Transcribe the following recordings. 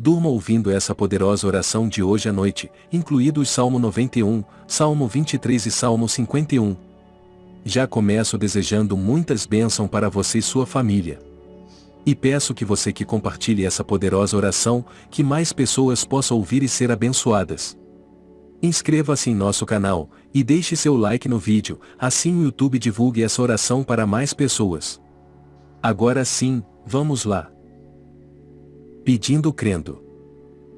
durma ouvindo essa poderosa oração de hoje à noite, incluídos Salmo 91, Salmo 23 e Salmo 51. Já começo desejando muitas bênçãos para você e sua família. E peço que você que compartilhe essa poderosa oração, que mais pessoas possam ouvir e ser abençoadas. Inscreva-se em nosso canal, e deixe seu like no vídeo, assim o YouTube divulgue essa oração para mais pessoas. Agora sim, vamos lá. Pedindo crendo.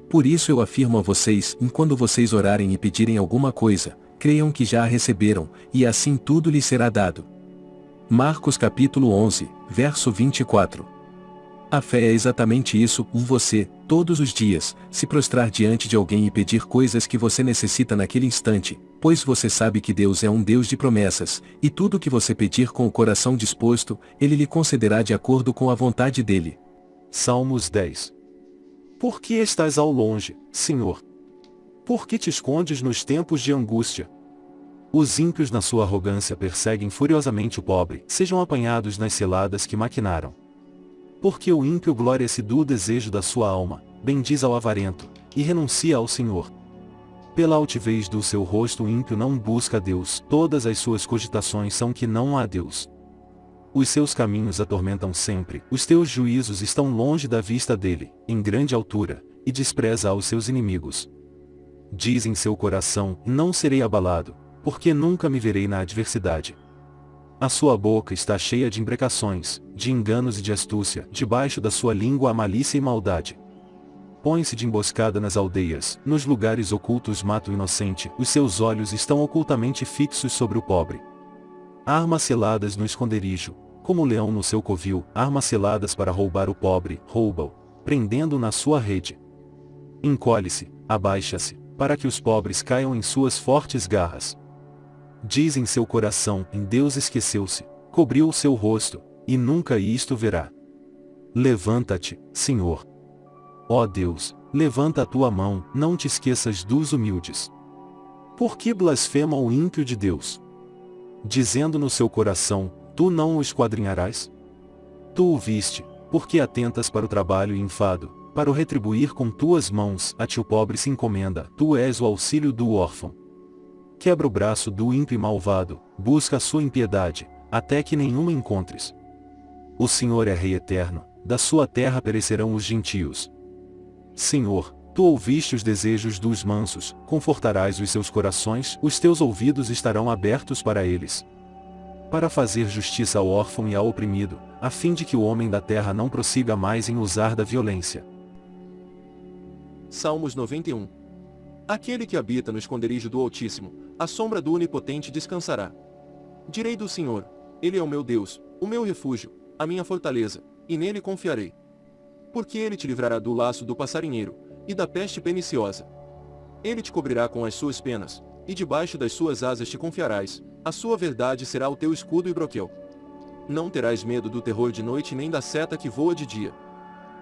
Por isso eu afirmo a vocês, quando vocês orarem e pedirem alguma coisa, creiam que já a receberam, e assim tudo lhes será dado. Marcos capítulo 11, verso 24. A fé é exatamente isso, um você, todos os dias, se prostrar diante de alguém e pedir coisas que você necessita naquele instante, pois você sabe que Deus é um Deus de promessas, e tudo que você pedir com o coração disposto, Ele lhe concederá de acordo com a vontade dele. Salmos 10 Por que estás ao longe, Senhor? Por que te escondes nos tempos de angústia? Os ímpios na sua arrogância perseguem furiosamente o pobre, sejam apanhados nas ciladas que maquinaram. Porque o ímpio glória-se do desejo da sua alma, bendiz ao avarento, e renuncia ao Senhor. Pela altivez do seu rosto o ímpio não busca a Deus, todas as suas cogitações são que não há Deus. Os seus caminhos atormentam sempre, os teus juízos estão longe da vista dele, em grande altura, e despreza aos seus inimigos. Diz em seu coração, não serei abalado, porque nunca me verei na adversidade. A sua boca está cheia de imprecações, de enganos e de astúcia, debaixo da sua língua a malícia e maldade. Põe-se de emboscada nas aldeias, nos lugares ocultos mata o inocente, os seus olhos estão ocultamente fixos sobre o pobre. Armas seladas no esconderijo, como leão no seu covil, armas seladas para roubar o pobre, rouba-o, prendendo-o na sua rede. Encolhe-se, abaixa-se, para que os pobres caiam em suas fortes garras. Diz em seu coração, em Deus esqueceu-se, cobriu o seu rosto, e nunca isto verá. Levanta-te, Senhor. Ó Deus, levanta a tua mão, não te esqueças dos humildes. Por que blasfema o ímpio de Deus? Dizendo no seu coração, tu não o esquadrinharás? Tu o viste, porque atentas para o trabalho e enfado, para o retribuir com tuas mãos, a ti o pobre se encomenda, tu és o auxílio do órfão quebra o braço do ímpio e malvado, busca a sua impiedade, até que nenhuma encontres. O Senhor é Rei eterno, da sua terra perecerão os gentios. Senhor, tu ouviste os desejos dos mansos, confortarás os seus corações, os teus ouvidos estarão abertos para eles. Para fazer justiça ao órfão e ao oprimido, a fim de que o homem da terra não prossiga mais em usar da violência. Salmos 91 Aquele que habita no esconderijo do Altíssimo, a sombra do Onipotente descansará. Direi do Senhor, Ele é o meu Deus, o meu refúgio, a minha fortaleza, e nele confiarei. Porque ele te livrará do laço do passarinheiro, e da peste perniciosa. Ele te cobrirá com as suas penas, e debaixo das suas asas te confiarás, a sua verdade será o teu escudo e broquel. Não terás medo do terror de noite nem da seta que voa de dia.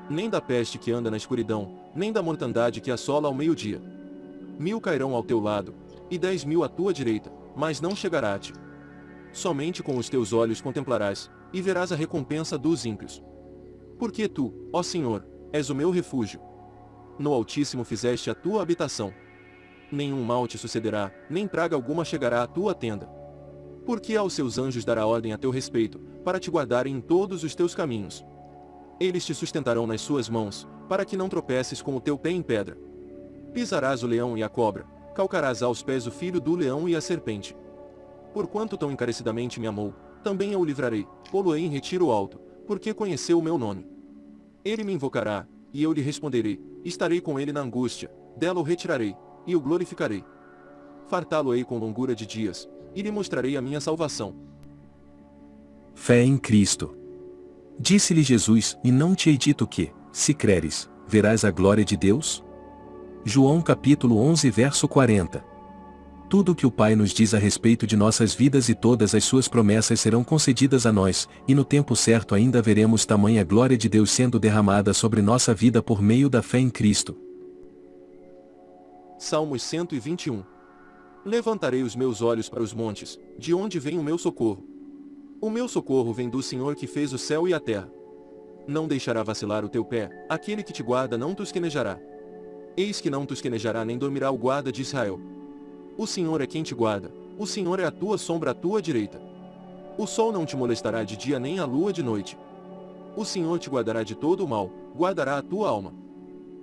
Nem da peste que anda na escuridão, nem da mortandade que assola ao meio-dia. Mil cairão ao teu lado, e dez mil à tua direita, mas não chegará a ti. Somente com os teus olhos contemplarás, e verás a recompensa dos ímpios. Porque tu, ó Senhor, és o meu refúgio. No Altíssimo fizeste a tua habitação. Nenhum mal te sucederá, nem praga alguma chegará à tua tenda. Porque aos seus anjos dará ordem a teu respeito, para te guardarem em todos os teus caminhos. Eles te sustentarão nas suas mãos, para que não tropeces com o teu pé em pedra. Pisarás o leão e a cobra, calcarás aos pés o filho do leão e a serpente. Porquanto tão encarecidamente me amou, também eu o livrarei, pô-lo-ei em retiro alto, porque conheceu o meu nome. Ele me invocará, e eu lhe responderei, estarei com ele na angústia, dela o retirarei, e o glorificarei. Fartá-lo-ei com longura de dias, e lhe mostrarei a minha salvação. Fé em Cristo. Disse-lhe Jesus, e não te hei dito que, se creres, verás a glória de Deus? João capítulo 11 verso 40. Tudo o que o Pai nos diz a respeito de nossas vidas e todas as suas promessas serão concedidas a nós, e no tempo certo ainda veremos tamanha glória de Deus sendo derramada sobre nossa vida por meio da fé em Cristo. Salmos 121 Levantarei os meus olhos para os montes, de onde vem o meu socorro. O meu socorro vem do Senhor que fez o céu e a terra. Não deixará vacilar o teu pé, aquele que te guarda não tosquenejará. Eis que não tosquenejará nem dormirá o guarda de Israel. O Senhor é quem te guarda, o Senhor é a tua sombra à tua direita. O sol não te molestará de dia nem a lua de noite. O Senhor te guardará de todo o mal, guardará a tua alma.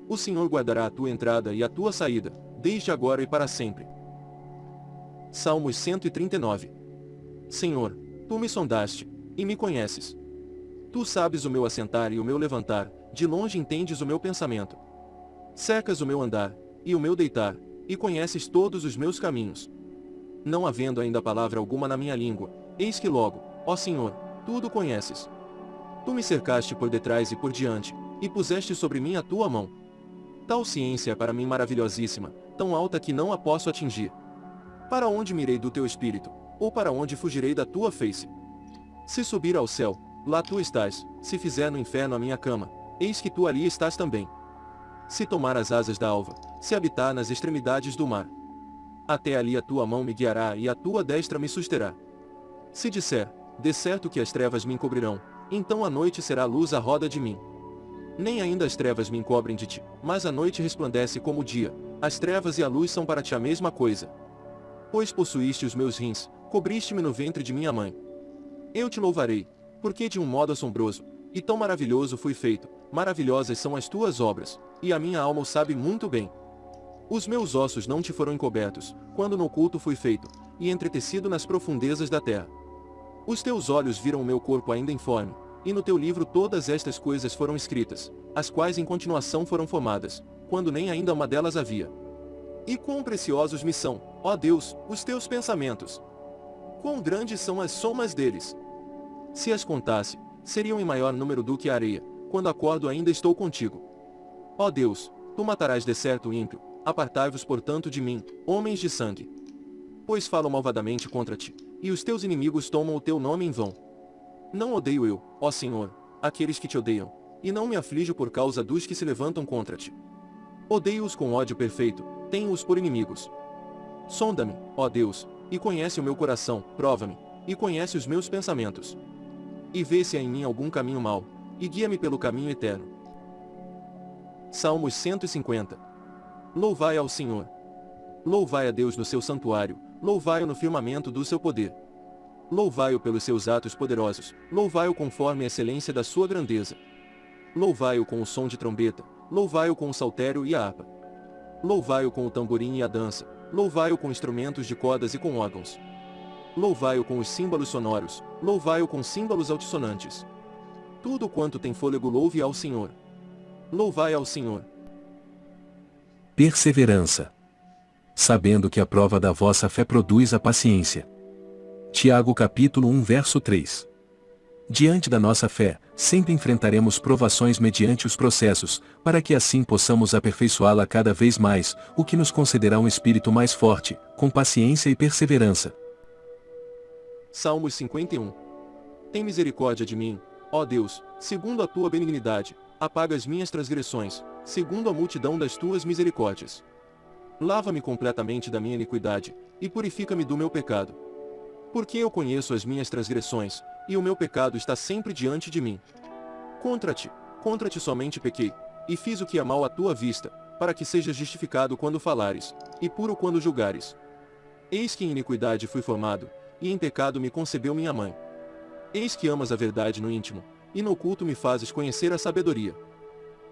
O Senhor guardará a tua entrada e a tua saída, desde agora e para sempre. Salmos 139 Senhor, tu me sondaste, e me conheces. Tu sabes o meu assentar e o meu levantar, de longe entendes o meu pensamento. Secas o meu andar, e o meu deitar, e conheces todos os meus caminhos. Não havendo ainda palavra alguma na minha língua, eis que logo, ó Senhor, tudo conheces. Tu me cercaste por detrás e por diante, e puseste sobre mim a tua mão. Tal ciência é para mim maravilhosíssima, tão alta que não a posso atingir. Para onde mirei do teu espírito, ou para onde fugirei da tua face? Se subir ao céu, lá tu estás, se fizer no inferno a minha cama, eis que tu ali estás também. Se tomar as asas da alva, se habitar nas extremidades do mar. Até ali a tua mão me guiará e a tua destra me susterá. Se disser, de certo que as trevas me encobrirão, então a noite será luz à roda de mim. Nem ainda as trevas me encobrem de ti, mas a noite resplandece como o dia, as trevas e a luz são para ti a mesma coisa. Pois possuíste os meus rins, cobriste-me no ventre de minha mãe. Eu te louvarei, porque de um modo assombroso, e tão maravilhoso fui feito, maravilhosas são as tuas obras, e a minha alma o sabe muito bem. Os meus ossos não te foram encobertos, quando no oculto fui feito, e entretecido nas profundezas da terra. Os teus olhos viram o meu corpo ainda informe, e no teu livro todas estas coisas foram escritas, as quais em continuação foram formadas, quando nem ainda uma delas havia. E quão preciosos me são, ó Deus, os teus pensamentos, Quão grandes são as somas deles? Se as contasse, seriam em maior número do que a areia, quando acordo ainda estou contigo. Ó Deus, tu matarás de certo o ímpio, apartai-vos portanto de mim, homens de sangue. Pois falo malvadamente contra ti, e os teus inimigos tomam o teu nome em vão. Não odeio eu, ó Senhor, aqueles que te odeiam, e não me aflijo por causa dos que se levantam contra ti. Odeio-os com ódio perfeito, tenho-os por inimigos. Sonda-me, ó Deus, e conhece o meu coração, prova-me, e conhece os meus pensamentos. E vê se há em mim algum caminho mau, e guia-me pelo caminho eterno. Salmos 150 Louvai ao Senhor. Louvai a Deus no seu santuário, louvai-o no firmamento do seu poder. Louvai-o pelos seus atos poderosos, louvai-o conforme a excelência da sua grandeza. Louvai-o com o som de trombeta, louvai-o com o saltério e a harpa. Louvai-o com o tamborim e a dança, Louvai-o com instrumentos de cordas e com órgãos. Louvai-o com os símbolos sonoros, louvai-o com símbolos altissonantes. Tudo quanto tem fôlego louve ao Senhor. Louvai ao Senhor. Perseverança. Sabendo que a prova da vossa fé produz a paciência. Tiago capítulo 1 verso 3. Diante da nossa fé, sempre enfrentaremos provações mediante os processos, para que assim possamos aperfeiçoá-la cada vez mais, o que nos concederá um espírito mais forte, com paciência e perseverança. Salmos 51 Tem misericórdia de mim, ó Deus, segundo a tua benignidade, apaga as minhas transgressões, segundo a multidão das tuas misericórdias. Lava-me completamente da minha iniquidade, e purifica-me do meu pecado. Porque eu conheço as minhas transgressões, e o meu pecado está sempre diante de mim. Contra ti, contra ti somente pequei, e fiz o que é mal à tua vista, para que sejas justificado quando falares, e puro quando julgares. Eis que em iniquidade fui formado, e em pecado me concebeu minha mãe. Eis que amas a verdade no íntimo, e no oculto me fazes conhecer a sabedoria.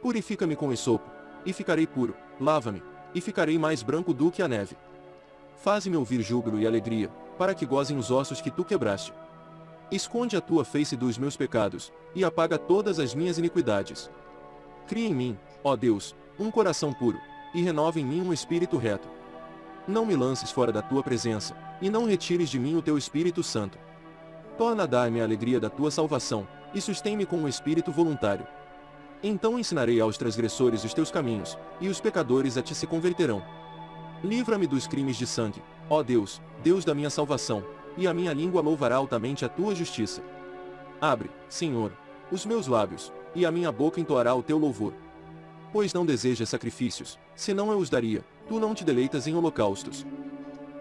Purifica-me com esopo, e ficarei puro, lava-me, e ficarei mais branco do que a neve. Faze-me ouvir júbilo e alegria, para que gozem os ossos que tu quebraste. Esconde a tua face dos meus pecados, e apaga todas as minhas iniquidades. Cria em mim, ó Deus, um coração puro, e renova em mim um espírito reto. Não me lances fora da tua presença, e não retires de mim o teu Espírito Santo. Torna a dar-me a alegria da tua salvação, e sustém-me com um espírito voluntário. Então ensinarei aos transgressores os teus caminhos, e os pecadores a ti se converterão. Livra-me dos crimes de sangue, ó Deus, Deus da minha salvação, e a minha língua louvará altamente a tua justiça. Abre, Senhor, os meus lábios, e a minha boca entoará o teu louvor. Pois não desejas sacrifícios, senão eu os daria, tu não te deleitas em holocaustos.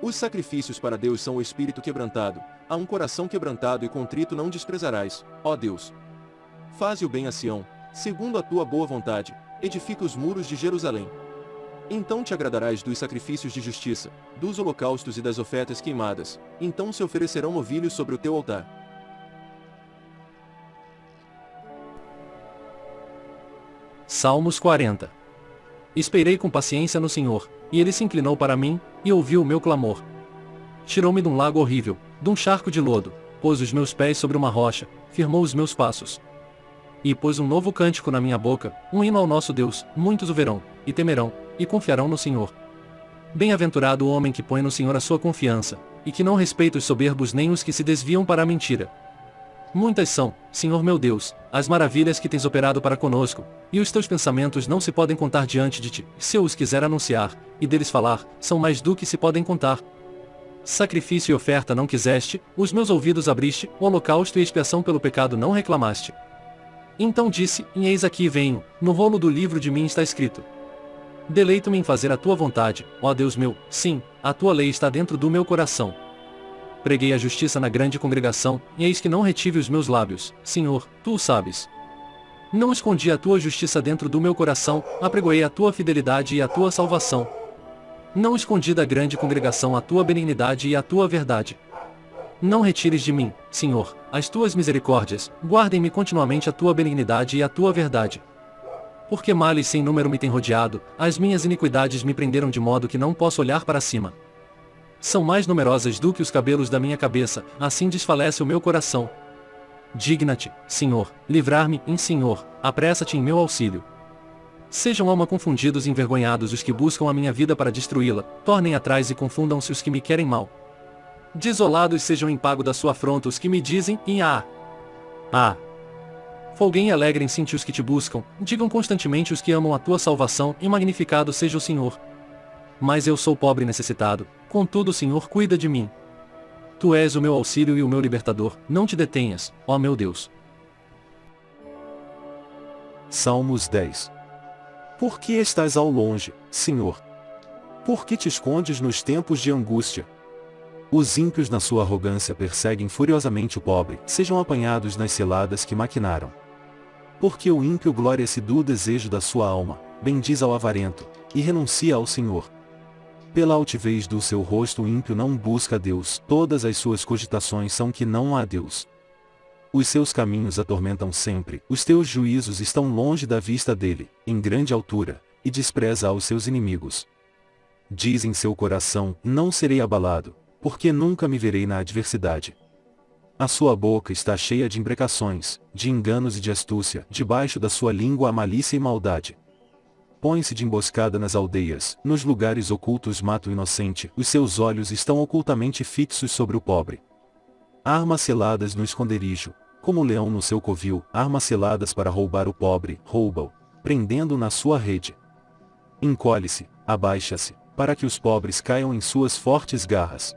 Os sacrifícios para Deus são o espírito quebrantado, a um coração quebrantado e contrito não desprezarás, ó Deus. Faze o bem a Sião, segundo a tua boa vontade, edifica os muros de Jerusalém. Então te agradarás dos sacrifícios de justiça, dos holocaustos e das ofertas queimadas, então se oferecerão novilhos sobre o teu altar. Salmos 40 Esperei com paciência no Senhor, e ele se inclinou para mim, e ouviu o meu clamor. Tirou-me de um lago horrível, de um charco de lodo, pôs os meus pés sobre uma rocha, firmou os meus passos. E pôs um novo cântico na minha boca, um hino ao nosso Deus, muitos o verão, e temerão, e confiarão no Senhor. Bem-aventurado o homem que põe no Senhor a sua confiança, e que não respeita os soberbos nem os que se desviam para a mentira. Muitas são, Senhor meu Deus, as maravilhas que tens operado para conosco, e os teus pensamentos não se podem contar diante de ti. Se eu os quiser anunciar, e deles falar, são mais do que se podem contar. Sacrifício e oferta não quiseste, os meus ouvidos abriste, o holocausto e expiação pelo pecado não reclamaste. Então disse, e eis aqui venho, no rolo do livro de mim está escrito. Deleito-me em fazer a tua vontade, ó Deus meu, sim, a tua lei está dentro do meu coração. Preguei a justiça na grande congregação, e eis que não retive os meus lábios, Senhor, tu o sabes. Não escondi a tua justiça dentro do meu coração, apregoei a tua fidelidade e a tua salvação. Não escondi da grande congregação a tua benignidade e a tua verdade. Não retires de mim, Senhor, as tuas misericórdias, guardem-me continuamente a tua benignidade e a tua verdade. Porque males sem número me têm rodeado, as minhas iniquidades me prenderam de modo que não posso olhar para cima. São mais numerosas do que os cabelos da minha cabeça, assim desfalece o meu coração. Digna-te, Senhor, livrar-me, em Senhor, apressa-te em meu auxílio. Sejam alma confundidos e envergonhados os que buscam a minha vida para destruí-la, tornem atrás e confundam-se os que me querem mal. Desolados sejam em pago da sua afronta os que me dizem, em ah, ah. Folguem e alegrem-se os que te buscam, digam constantemente os que amam a tua salvação, e magnificado seja o Senhor. Mas eu sou pobre e necessitado, contudo o Senhor cuida de mim. Tu és o meu auxílio e o meu libertador, não te detenhas, ó meu Deus. Salmos 10 Por que estás ao longe, Senhor? Por que te escondes nos tempos de angústia? Os ímpios na sua arrogância perseguem furiosamente o pobre, sejam apanhados nas ciladas que maquinaram. Porque o ímpio glória-se do desejo da sua alma, bendiz ao avarento, e renuncia ao Senhor. Pela altivez do seu rosto o ímpio não busca Deus, todas as suas cogitações são que não há Deus. Os seus caminhos atormentam sempre, os teus juízos estão longe da vista dele, em grande altura, e despreza aos seus inimigos. Diz em seu coração, não serei abalado, porque nunca me verei na adversidade. A sua boca está cheia de imprecações, de enganos e de astúcia, debaixo da sua língua a malícia e maldade. Põe-se de emboscada nas aldeias, nos lugares ocultos mata o inocente, os seus olhos estão ocultamente fixos sobre o pobre. Armas seladas no esconderijo, como o leão no seu covil, armas seladas para roubar o pobre, rouba-o, prendendo-o na sua rede. Encolhe-se, abaixa-se, para que os pobres caiam em suas fortes garras.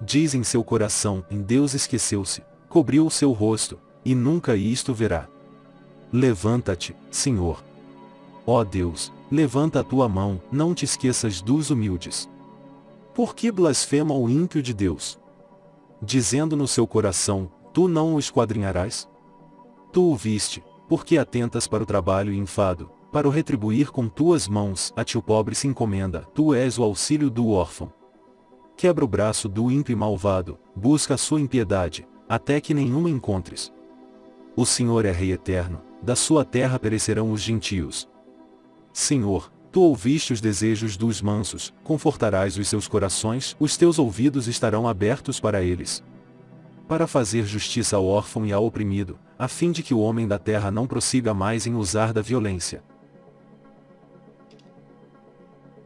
Diz em seu coração, em Deus esqueceu-se, cobriu o seu rosto, e nunca isto verá. Levanta-te, Senhor, Ó Deus, levanta a tua mão, não te esqueças dos humildes. Por que blasfema o ímpio de Deus? Dizendo no seu coração, tu não o esquadrinharás? Tu o viste, porque atentas para o trabalho e enfado, para o retribuir com tuas mãos, a ti o pobre se encomenda, tu és o auxílio do órfão. Quebra o braço do ímpio e malvado, busca a sua impiedade, até que nenhuma encontres. O Senhor é Rei eterno, da sua terra perecerão os gentios, Senhor, tu ouviste os desejos dos mansos, confortarás os seus corações, os teus ouvidos estarão abertos para eles. Para fazer justiça ao órfão e ao oprimido, a fim de que o homem da terra não prossiga mais em usar da violência.